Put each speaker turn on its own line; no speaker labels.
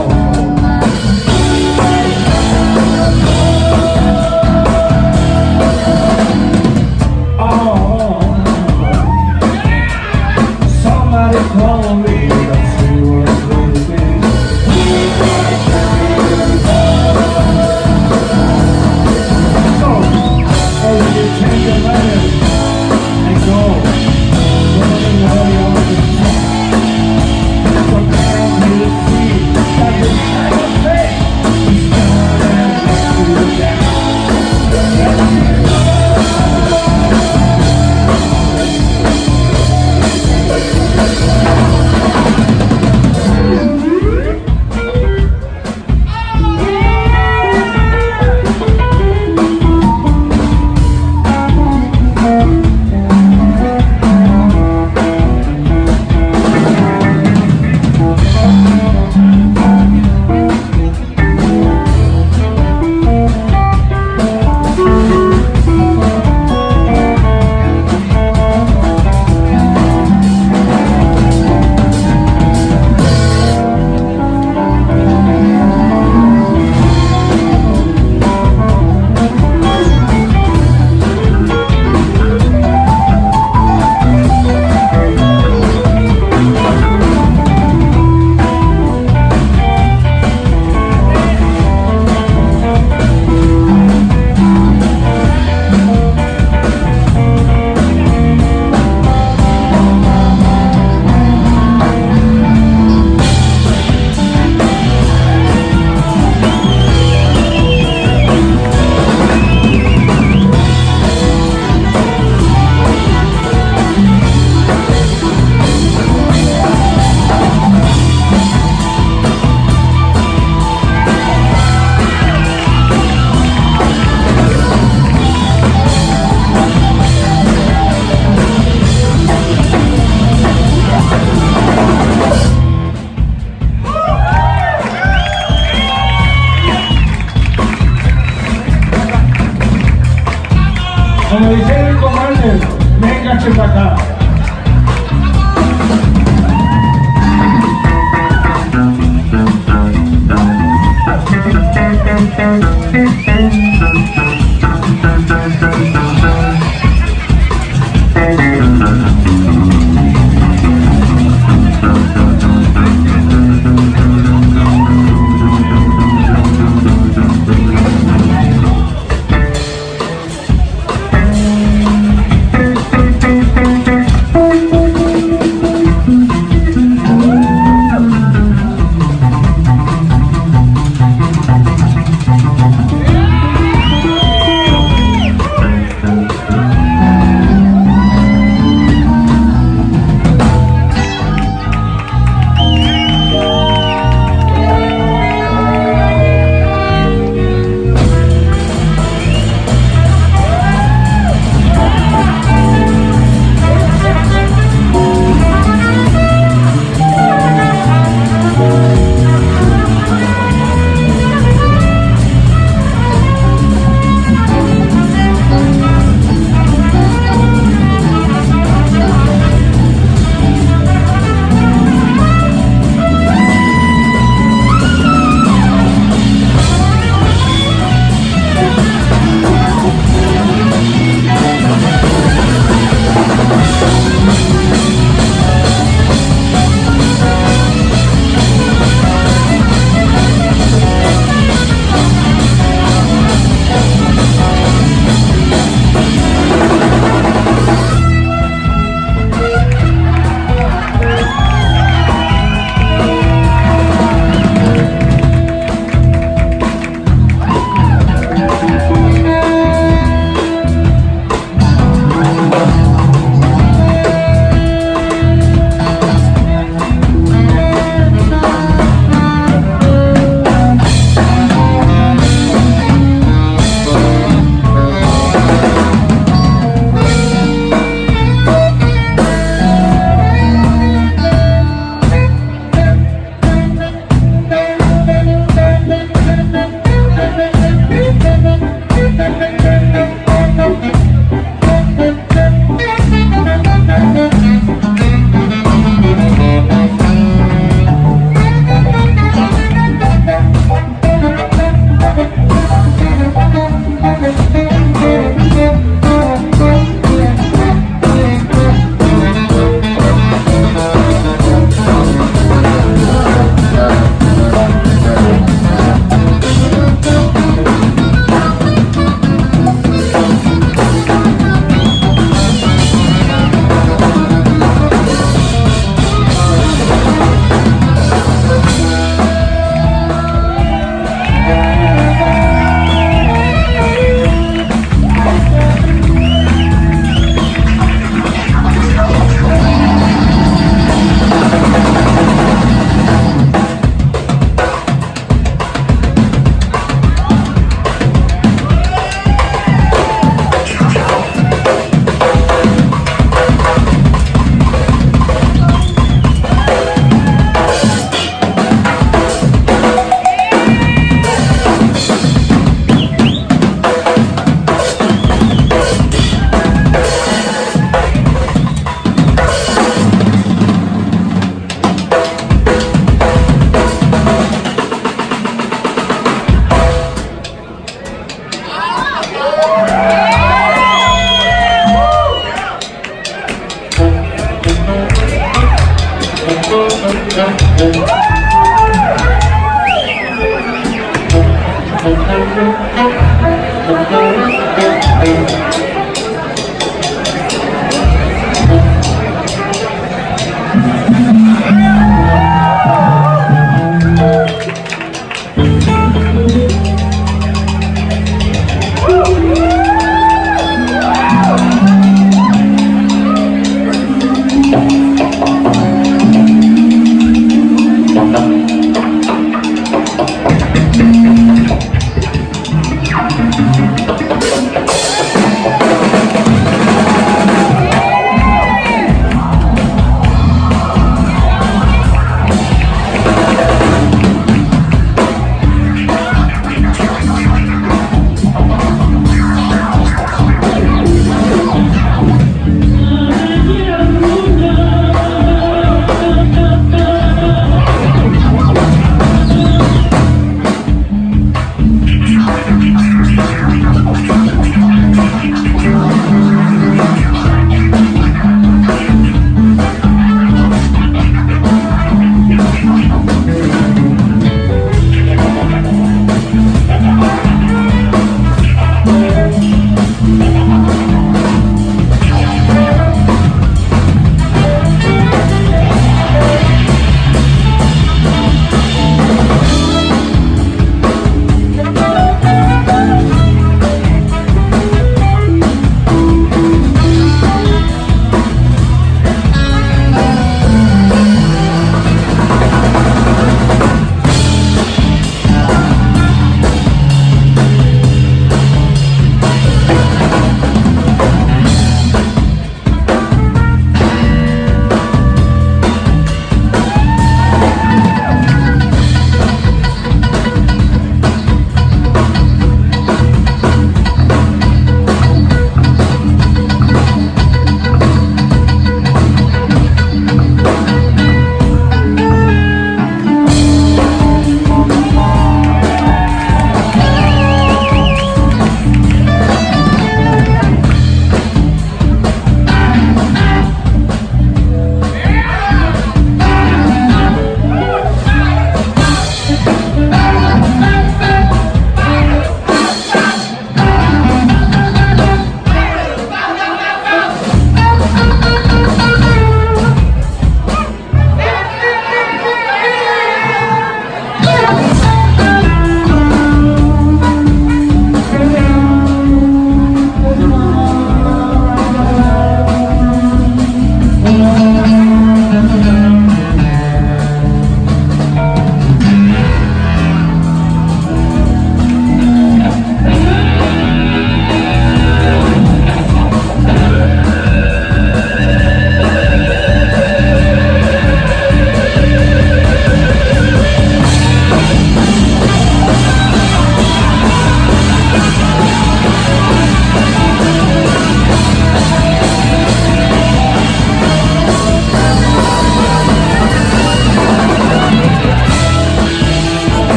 Oh.